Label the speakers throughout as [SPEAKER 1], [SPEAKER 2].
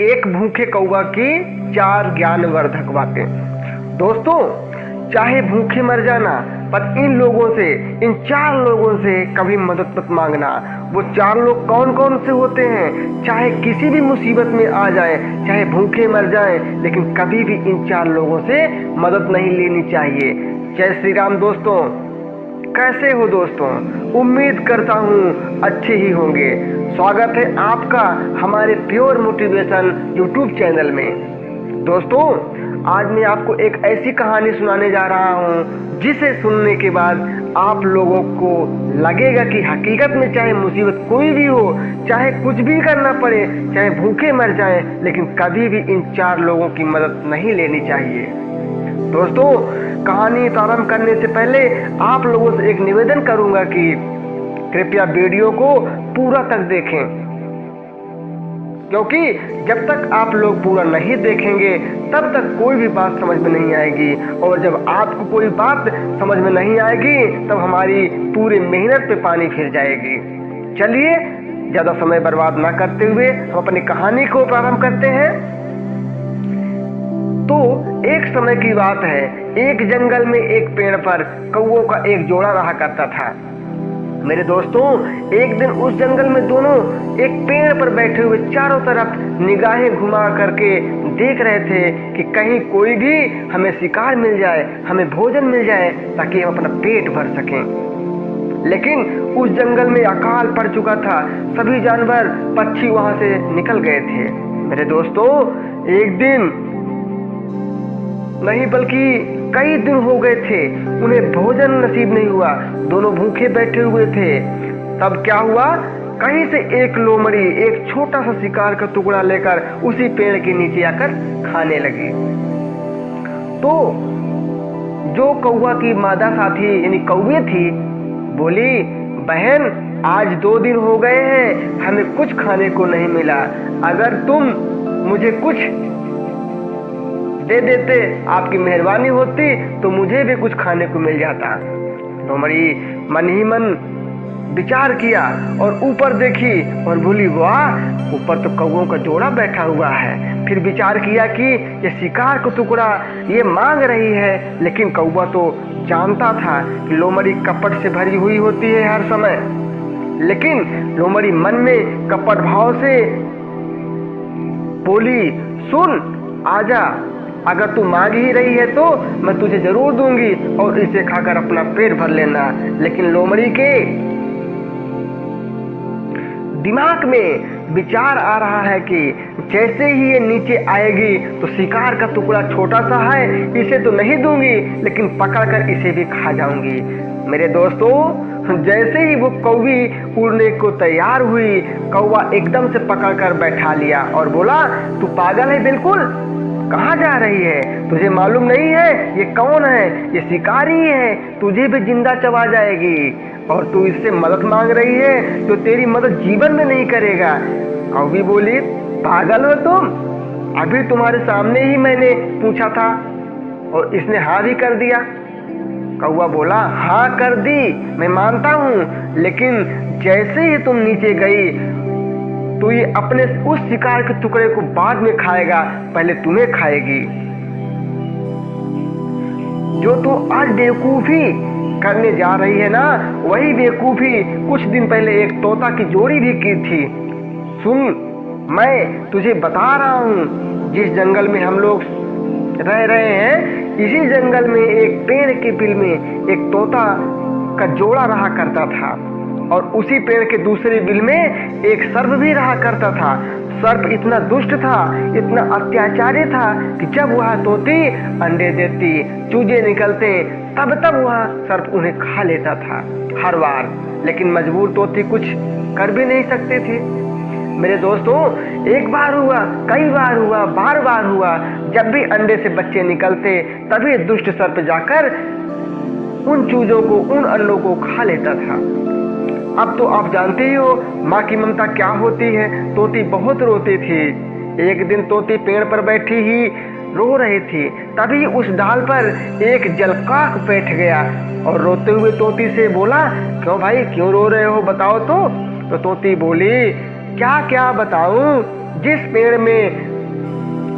[SPEAKER 1] एक भूखे कौवा की चार ज्ञानवर्धक बातें। दोस्तों, चाहे भूखे मर जाना, पर इन लोगों से, इन चार लोगों से कभी मदद मत मांगना। वो चार लोग कौन कौन से होते हैं? चाहे किसी भी मुसीबत में आ जाए, चाहे भूखे मर जाए, लेकिन कभी भी इन चार लोगों से मदद नहीं लेनी चाहिए। जय श्री राम दोस्तों। कैसे हो दोस्तों? उम्मीद करता हूँ अच्छे ही होंगे। स्वागत है आपका हमारे प्योर मोटिवेशन यूट्यूब चैनल में। दोस्तों, आज मैं आपको एक ऐसी कहानी सुनाने जा रहा हूँ, जिसे सुनने के बाद आप लोगों को लगेगा कि हकीकत में चाहे मुसीबत कोई भी हो, चाहे कुछ भी करना पड़े, चाहे भूखे मर जाए, लेकिन कभी भी इन चार लोगों की मदद नहीं लेनी चाहिए। दोस्तों कहानी प्रारंभ करने से पहले आप लोगों से एक निवेदन करूँगा कि कृपया वीडियो को पूरा तक देखें। क्योंकि जब तक आप लोग पूरा नहीं देखेंगे, तब तक कोई भी बात समझ में नहीं आएगी। और जब आपको कोई बात समझ में नहीं आएगी, तब हमारी पूरी मेहनत पे पानी फिर जाएगी। चलिए, ज़्यादा समय बर्बाद ना करते हुए हम अपनी कहानी को प्रारंभ करते हैं। तो एक समय की बात है, एक जंगल में एक पेड़ पर कौओं का एक जोड़ा रहा करता था। मेरे दोस्तों, एक दिन उस जंगल में दोनों एक पेड़ पर बैठे हुए चारों तरफ़ निगाहें घुमा करके देख रहे थे कि कहीं कोई भी हमें शिकार मिल जाए, हमें भोजन मिल जाए, ताकि हम अपना पेट भर सकें। लेकिन उस जंगल में अकाल पड़ चुका था। सभी जानवर पक्षी वहाँ से निकल गए थे। मेरे दोस्तों, एक दिन नहीं, बल्कि कई दिन हो गए थे, उन्हें भोजन नसीब नहीं हुआ, दोनों भूखे बैठे हुए थे। तब क्या हुआ? कहीं से एक लोमड़ी, एक छोटा सा शिकार का टुकड़ा लेकर उसी पेड़ के नीचे आकर खाने लगी। तो जो कौआ की मादा साथी, यानी कौए थी, बोली, बहन, आज दो दिन हो गए हैं, हमें कुछ खाने को नहीं मिला। अगर तुम मुझे कुछ दे देते, आपकी मेहरबानी होती तो मुझे भी कुछ खाने को मिल जाता। लोमड़ी मन ही मन विचार किया और ऊपर देखी और बोली, वाह, ऊपर तो कौओं का जोड़ा बैठा हुआ है। फिर विचार किया कि ये शिकार का टुकड़ा, ये मांग रही है, लेकिन कौआ तो जानता था कि लोमड़ी कपट से भरी हुई होती है हर समय। लेकिन लोमड़ी मन में कपट भाव से बोली, सुन, आजा। अगर तू मांग ही रही है तो मैं तुझे ज़रूर दूँगी और इसे खाकर अपना पेट भर लेना। लेकिन लोमड़ी के दिमाग में विचार आ रहा है कि जैसे ही ये नीचे आएगी तो शिकार का टुकड़ा छोटा सा है, इसे तो नहीं दूँगी, लेकिन पकड़कर इसे भी खा जाऊँगी। मेरे दोस्तों, जैसे ही वो कौवी उड़ने को तैयार हुई, कौवा एकदम से पकड़कर बैठा लिया और बोला, तू पागल है बिल्कुल? कहाँ जा रही है? तुझे मालूम नहीं है ये कौन है? ये शिकारी है। तुझे भी ज़िंदा चबा जाएगी। और तू इससे मदद मांग रही है तो तेरी मदद जीवन में नहीं करेगा। कौवी बोली, पागल हो तुम? अभी तुम्हारे सामने ही मैंने पूछा था और इसने हाँ भी कर दिया। कौआ बोला हाँ कर दी, मैं मानता हूँ, लेकिन जैसे ही तुम नीचे गई तो ये अपने उस शिकार के टुकड़े को बाद में खाएगा, पहले तुम्हें खाएगी। जो तू तो आज बेवकूफ़ी करने जा रही है ना, वही बेवकूफ़ी कुछ दिन पहले एक तोता की जोड़ी भी की थी। सुन, मैं तुझे बता रहा हूँ, जिस जंगल में हम लोग रह रहे हैं, इसी जंगल में एक पेड़ के बिल में एक तोता का जोड़ा रहा करता था। और उसी पेड़ के दूसरे बिल में एक सर्प भी रहा करता था। सर्प इतना दुष्ट था, इतना अत्याचारी था कि जब वह तोती अंडे देती, चूजे निकलते, तब तब वह सर्प उन्हें खा लेता था हर बार। लेकिन मजबूर तोती कुछ कर भी नहीं सकते थे। मेरे दोस्तों, एक बार हुआ, कई बार हुआ, बार बार हुआ, जब भी अंडे से बच्चे निकलते, तभी दुष्ट सर्प जाकर उन चूजों को, उन अंडों को खा लेता था। अब तो आप जानते ही हो, माँ की ममता क्या होती है? तोती बहुत रोती थी। एक दिन तोती पेड़ पर बैठी ही रो रही थी। तभी उस डाल पर एक जलकाक बैठ गया और रोते हुए तोती से बोला, क्यों भाई, क्यों रो रहे हो? बताओ तो। तो तोती बोली, क्या क्या बताऊँ? जिस पेड़ में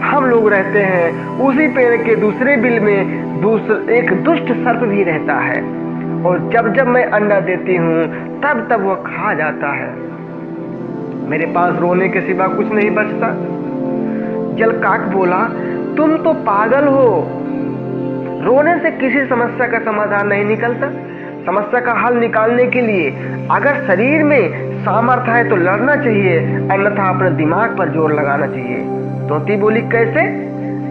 [SPEAKER 1] हम लोग रहते हैं, उसी पेड़ के दूसरे बिल में दूसर एक दुष्ट सर्प भी रहता है। और जब जब मैं अंडा देती हूँ तब तब वह खा जाता है। मेरे पास रोने के सिवा कुछ नहीं बचता। जलकाक बोला, तुम तो पागल हो। रोने से किसी समस्या का समाधान नहीं निकलता। समस्या का हल निकालने के लिए अगर शरीर में सामर्थ्य है तो लड़ना चाहिए, अन्यथा अपने दिमाग पर ज़ोर लगाना चाहिए। तोती बोली, कैसे?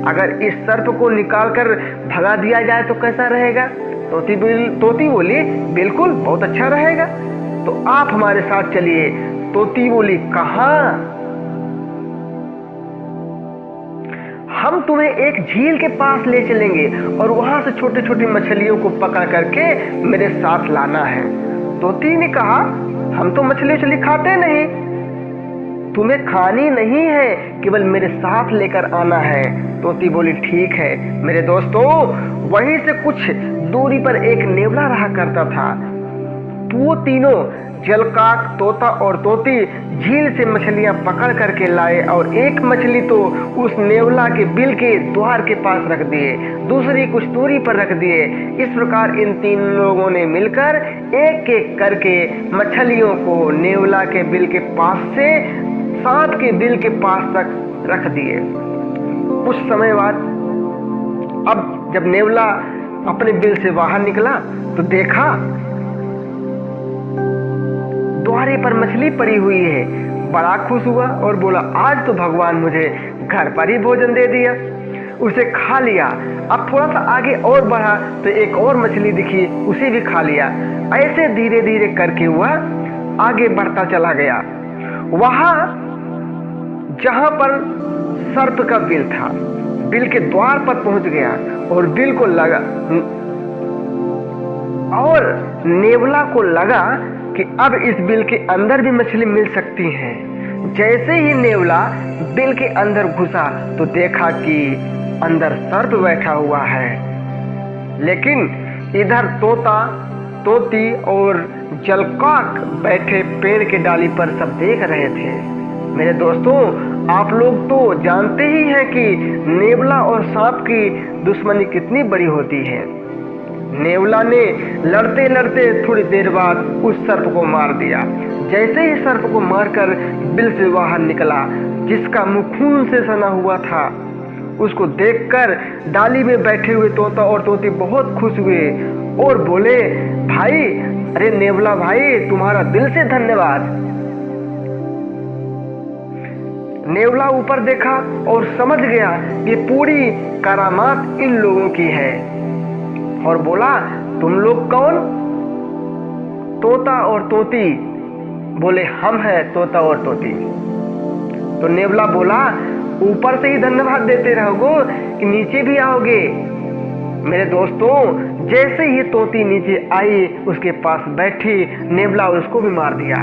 [SPEAKER 1] अगर इस सर्प को निकाल कर भगा दिया जाए तो कैसा रहेगा? तोती बोली तोती बोली, बिल्कुल, बहुत अच्छा रहेगा। तो आप हमारे साथ चलिए। तोती बोली, कहा? हम तुम्हें एक झील के पास ले चलेंगे और वहाँ से छोटी छोटी मछलियों को पकड़ करके मेरे साथ लाना है। तोती ने कहा, हम तो मछली उछली खाते नहीं। तुम्हें खानी नहीं है, केवल मेरे साथ लेकर आना है। तोती बोली, ठीक है, मेरे दोस्तों, वहीं से कुछ दूरी पर एक नेवला रहा करता था। वो तीनों जलकाक तोता और तोती झील से मछलियाँ पकड़ करके लाए और एक मछली तो उस नेवला के बिल के द्वार के पास रख दिए, दूसरी कुछ दूरी पर रख दिए। इस प्रकार इन तीन लोगों ने मिलकर एक एक करके मछलियों को नेवला के बिल के पास से सांप के बिल के पास तक रख दिए। कुछ समय बाद अब जब नेवला अपने बिल से बाहर निकला तो देखा द्वारे पर मछली पड़ी हुई है। बड़ा खुश हुआ और बोला, आज तो भगवान मुझे घर पर ही भोजन दे दिया। उसे खा लिया। अब थोड़ा सा आगे और बढ़ा तो एक और मछली दिखी, उसे भी खा लिया। ऐसे धीरे धीरे करके वह आगे बढ़ता चला गया। वहाँ जहाँ पर सर्प का बिल था, बिल के द्वार पर पहुँच गया और बिल को लगा, और नेवला को लगा कि अब इस बिल के अंदर भी मछली मिल सकती है। जैसे ही नेवला बिल के अंदर घुसा तो देखा कि अंदर सर्प बैठा हुआ है। लेकिन इधर तोता, तोती और जलकाक बैठे पेड़ के डाली पर सब देख रहे थे। मेरे दोस्तों, आप लोग तो जानते ही हैं कि नेवला और सांप की दुश्मनी कितनी बड़ी होती है। नेवला ने लड़ते लड़ते थोड़ी देर बाद उस सर्प को मार दिया। जैसे ही सर्प को मारकर बिल से बाहर निकला, जिसका मुख खून से सना हुआ था, उसको देखकर डाली में बैठे हुए तोता और तोती बहुत खुश हुए और बोले, भाई, अरे नेवला भाई, तुम्हारा दिल से धन्यवाद। नेवला ऊपर देखा और समझ गया कि पूरी करामात इन लोगों की है। और बोला, तुम लोग कौन? तोता और तोती। बोले, हम हैं तोता और तोती। तो नेवला बोला, ऊपर से ही धन्यवाद देते रहोगे कि नीचे भी आओगे। मेरे दोस्तों, जैसे ही तोती नीचे आई, उसके पास बैठी, नेवला उसको भी मार दिया।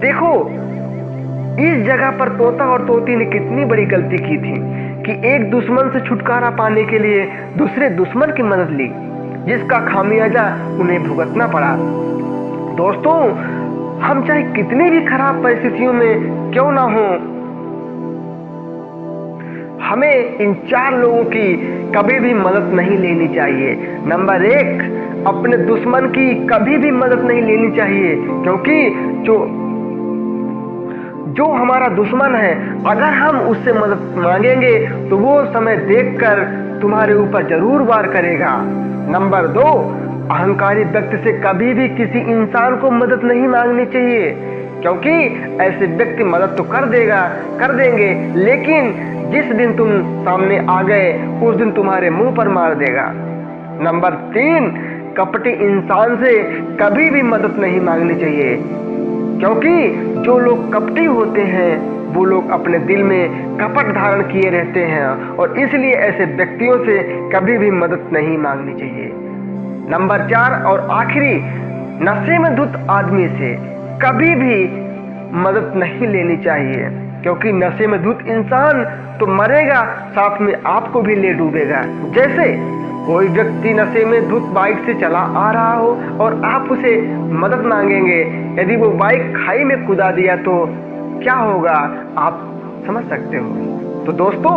[SPEAKER 1] देखो, इस जगह पर तोता और तोती ने कितनी बड़ी गलती की थी। कि एक दुश्मन से छुटकारा पाने के लिए दूसरे दुश्मन की मदद ली, जिसका खामियाजा उन्हें भुगतना पड़ा। दोस्तों, हम चाहे कितनी भी खराब परिस्थितियों में क्यों ना हो, हमें इन चार लोगों की कभी भी मदद नहीं लेनी चाहिए। नंबर एक, अपने दुश्मन की कभी भी मदद नहीं लेनी चाहिए, क्योंकि जो जो हमारा दुश्मन है, अगर हम उससे मदद मांगेंगे तो वो समय देखकर तुम्हारे ऊपर ज़रूर वार करेगा। नंबर दो, अहंकारी व्यक्ति से कभी भी किसी इंसान को मदद नहीं मांगनी चाहिए, क्योंकि ऐसे व्यक्ति मदद तो कर देगा, कर देंगे, लेकिन जिस दिन तुम सामने आ गए, उस दिन तुम्हारे मुँह पर मार देगा। नंबर तीन, कपटी इंसान से कभी भी मदद नहीं मांगनी चाहिए। क्योंकि जो लोग कपटी होते हैं, वो लोग अपने दिल में कपट धारण किए रहते हैं और इसलिए ऐसे व्यक्तियों से कभी भी मदद नहीं मांगनी चाहिए। नंबर चार और आखिरी नशे में धुत आदमी से कभी भी मदद नहीं लेनी चाहिए, क्योंकि नशे में धुत इंसान तो मरेगा, साथ में आपको भी ले डूबेगा। जैसे कोई व्यक्ति नशे में धुत बाइक से चला आ रहा हो और आप उसे मदद मांगेंगे, यदि वो बाइक खाई में कुदा दिया तो क्या होगा? आप समझ सकते हो। तो दोस्तों,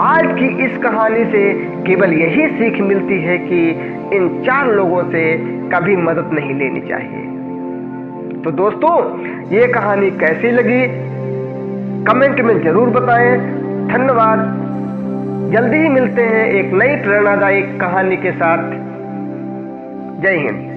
[SPEAKER 1] आज की इस कहानी से केवल यही सीख मिलती है कि इन चार लोगों से कभी मदद नहीं लेनी चाहिए। तो दोस्तों, ये कहानी कैसी लगी? कमेंट में ज़रूर बताएँ। धन्यवाद। जल्दी ही मिलते हैं एक नई प्रेरणादायक कहानी के साथ। जय हिंद।